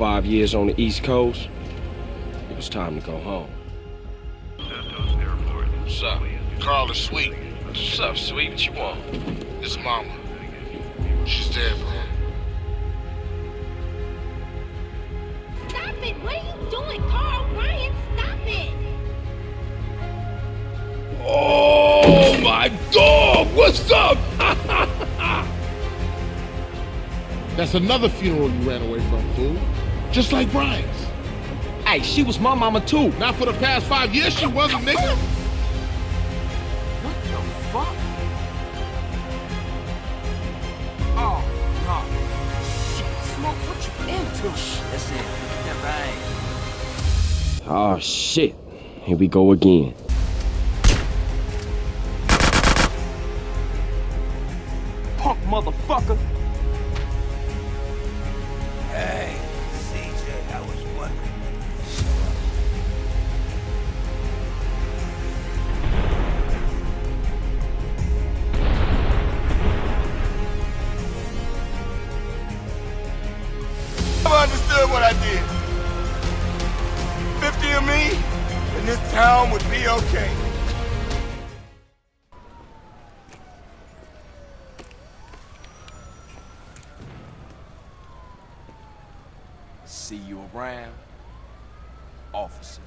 five years on the East Coast, it was time to go home. What's up? Carl is sweet. What's up, sweet? What you want? It's mama. She's dead, bro. Stop it! What are you doing, Carl? Ryan, stop it! Oh my dog! What's up? That's another funeral you ran away from, fool. Just like Brian's. Hey, she was my mama too. Not for the past five years she wasn't, nigga. What the fuck? Oh, no. Shit, Smoke, what you into? That's it. That right. Oh shit. Here we go again. Punk motherfucker. What I did. 50 of me, and this town would be okay. See you around, officer.